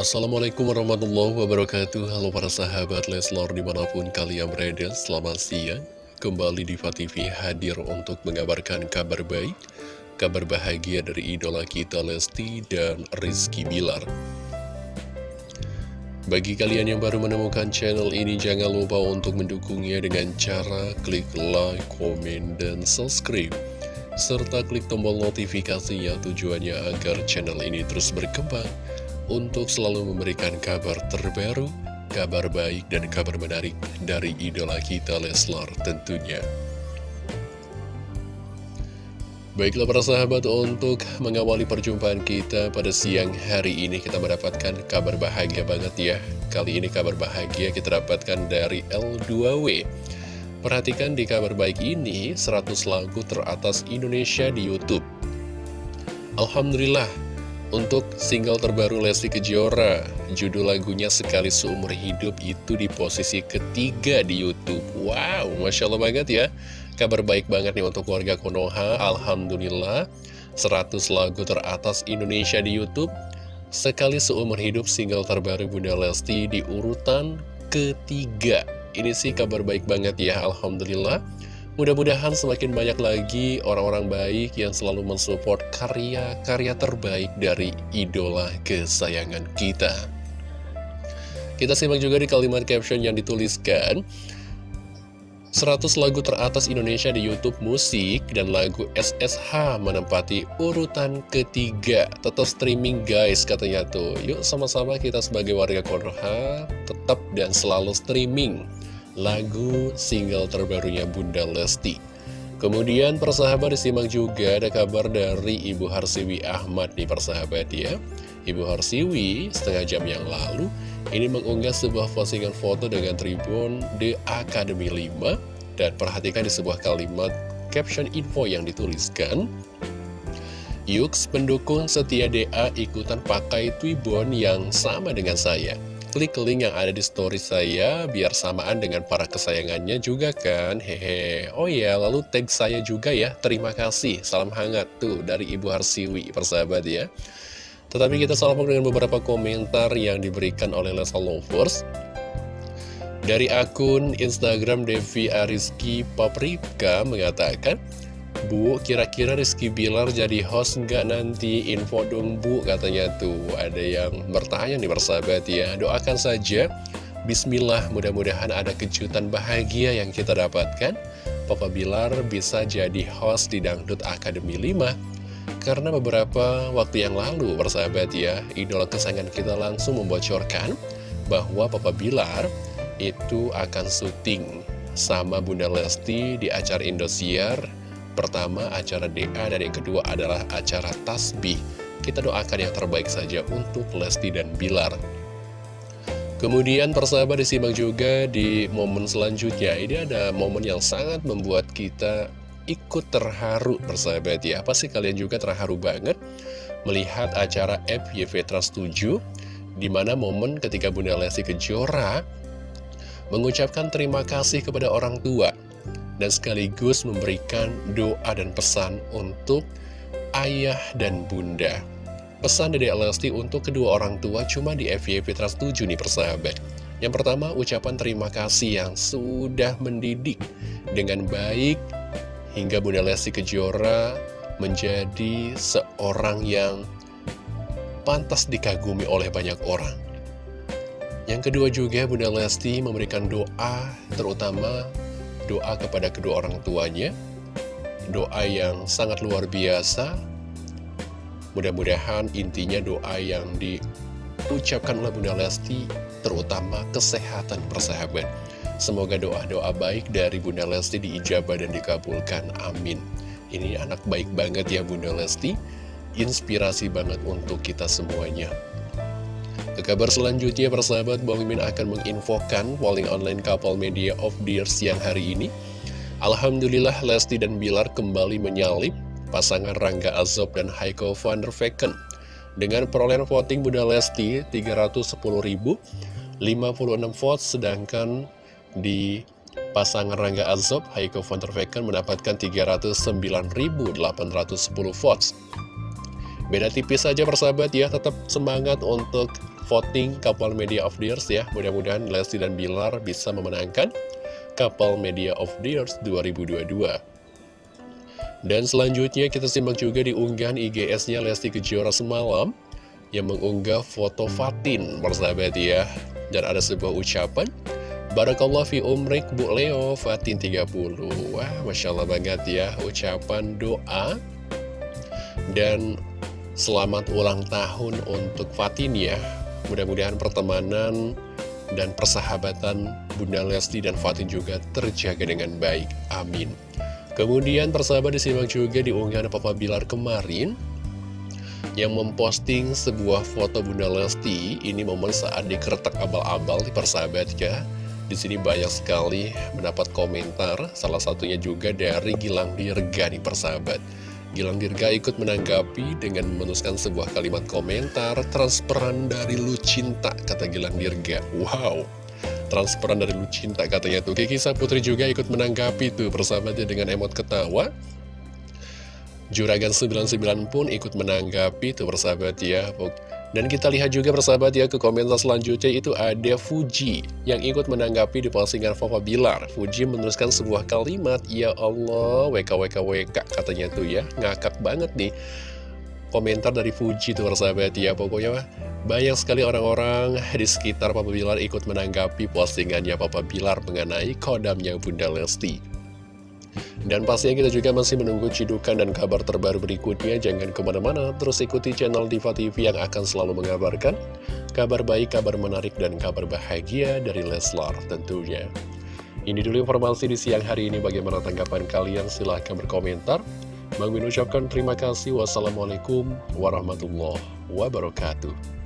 Assalamualaikum warahmatullahi wabarakatuh. Halo para sahabat Leslor di mana pun kalian berada Selamat siang. Kembali di TV hadir untuk mengabarkan kabar baik Kabar bahagia dari idola kita Lesti dan Rizky Bilar. Bagi kalian yang baru menemukan channel ini Jangan lupa untuk mendukungnya dengan cara klik like, komen, dan subscribe. Serta klik tombol notifikasinya tujuannya agar channel ini terus berkembang untuk selalu memberikan kabar terbaru, kabar baik, dan kabar menarik dari idola kita Leslar tentunya. Baiklah para sahabat, untuk mengawali perjumpaan kita pada siang hari ini kita mendapatkan kabar bahagia banget ya. Kali ini kabar bahagia kita dapatkan dari L2W. Perhatikan di kabar baik ini, 100 lagu teratas Indonesia di Youtube. Alhamdulillah, untuk single terbaru Lesti Kejora, judul lagunya Sekali Seumur Hidup itu di posisi ketiga di Youtube. Wow, Masya Allah banget ya. Kabar baik banget nih untuk warga Konoha, Alhamdulillah. 100 lagu teratas Indonesia di Youtube. Sekali Seumur Hidup single terbaru Bunda Lesti di urutan ketiga. Ini sih kabar baik banget ya, Alhamdulillah. Mudah-mudahan semakin banyak lagi orang-orang baik yang selalu mensupport karya-karya terbaik dari idola kesayangan kita. Kita simak juga di kalimat caption yang dituliskan, 100 lagu teratas Indonesia di Youtube musik dan lagu SSH menempati urutan ketiga. Tetap streaming guys katanya tuh. Yuk sama-sama kita sebagai warga Konoha tetap dan selalu streaming lagu single terbarunya Bunda Lesti. Kemudian persahabat disimak juga ada kabar dari Ibu Harsiwi Ahmad nih persahabat ya. Ibu Harsiwi setengah jam yang lalu ini mengunggah sebuah postingan foto dengan tribun The Academy 5 dan perhatikan di sebuah kalimat caption info yang dituliskan Yux pendukung setia DA ikutan pakai Twibon yang sama dengan saya klik link yang ada di story saya biar samaan dengan para kesayangannya juga kan hehe. Oh ya lalu tag saya juga ya. Terima kasih salam hangat tuh dari Ibu Harsiwi persahabat ya. Tetapi kita salvo dengan beberapa komentar yang diberikan oleh Lesa Lovers. Dari akun Instagram Devi Ariski Paprika mengatakan Bu, kira-kira Rizky Bilar jadi host nggak nanti? Info dong Bu, katanya tuh. Ada yang bertanya nih persahabat ya. Doakan saja. Bismillah, mudah-mudahan ada kejutan bahagia yang kita dapatkan. Papa Bilar bisa jadi host di Dangdut Academy 5. Karena beberapa waktu yang lalu, persahabat ya, idola kesayangan kita langsung membocorkan bahwa Papa Bilar itu akan syuting sama Bunda Lesti di acara Indosiar Pertama acara DA dan yang kedua adalah acara Tasbih. Kita doakan yang terbaik saja untuk Lesti dan Bilar. Kemudian persahabat disimak juga di momen selanjutnya. Ini ada momen yang sangat membuat kita ikut terharu persahabat ya. Pasti kalian juga terharu banget melihat acara FYV Trust 7 di mana momen ketika Bunda Lesti Kejora mengucapkan terima kasih kepada orang tua dan sekaligus memberikan doa dan pesan untuk ayah dan bunda. Pesan dari Lesti untuk kedua orang tua cuma di FYP Trans 7 nih persahabat. Yang pertama, ucapan terima kasih yang sudah mendidik dengan baik hingga Bunda Lesti Kejora menjadi seorang yang pantas dikagumi oleh banyak orang. Yang kedua juga Bunda Lesti memberikan doa terutama doa kepada kedua orang tuanya. Doa yang sangat luar biasa. Mudah-mudahan intinya doa yang diucapkan oleh Bunda Lesti Terutama kesehatan persahabat. Semoga doa-doa baik dari Bunda Lesti diijabah dan dikabulkan. Amin. Ini anak baik banget ya Bunda Lesti. Inspirasi banget untuk kita semuanya kabar selanjutnya, persahabat, Bang Mimin akan menginfokan polling online couple media of year siang hari ini. Alhamdulillah, Lesti dan Bilar kembali menyalip pasangan Rangga Azob dan Haiko van der Vecken. Dengan perolehan voting Bunda Lesti 310.056 votes, sedangkan di pasangan Rangga Azob, Haiko van der Vecken mendapatkan 309.810 votes. Beda tipis saja persahabat ya, tetap semangat untuk voting Couple Media of the ya. Mudah-mudahan Lesti dan Bilar bisa memenangkan Couple Media of the Years 2022. Dan selanjutnya kita simak juga di unggahan IGS-nya Lesti Kejora semalam yang mengunggah foto Fatin, persahabat ya. Dan ada sebuah ucapan, Barakallah fi umrik Bu Leo Fatin 30 Wah Masya Allah banget ya ucapan doa Dan selamat ulang tahun untuk Fatin ya Mudah-mudahan pertemanan dan persahabatan Bunda Lesti dan Fatin juga terjaga dengan baik. Amin. Kemudian persahabat disimak juga di unggahan Papa Bilar kemarin yang memposting sebuah foto Bunda Lesti. Ini momen saat dikeretak abal-abal di persahabat ya. Di sini banyak sekali mendapat komentar, salah satunya juga dari Gilang Dirga nih persahabat. Gilang Dirga ikut menanggapi dengan menuliskan sebuah kalimat komentar, transperan dari lu cinta, kata Gilang Dirga. Wow, transperan dari lu cinta katanya tuh. Kiki Saputri juga ikut menanggapi tuh persahabatnya dengan emot ketawa. Juragan 99 pun ikut menanggapi tuh persahabat ya. Dan kita lihat juga persahabat ya ke komentar selanjutnya itu ada Fuji yang ikut menanggapi di postingan Papa Bilar. Fuji menuliskan sebuah kalimat, Ya Allah, WKWKWK katanya tuh ya, ngakak banget nih. Komentar dari Fuji tuh persahabat ya, pokoknya banyak sekali orang-orang di sekitar Papa Bilar ikut menanggapi postingannya Papa Bilar mengenai kodamnya Bunda Lesti. Dan pastinya kita juga masih menunggu cidukan dan kabar terbaru berikutnya. Jangan ke mana-mana, terus ikuti channel Diva TV yang akan selalu mengabarkan kabar baik, kabar menarik, dan kabar bahagia dari Leslar tentunya. Ini dulu informasi di siang hari ini. Bagaimana tanggapan kalian? Silahkan berkomentar. Bang ucapkan terima kasih. Wassalamualaikum warahmatullahi wabarakatuh.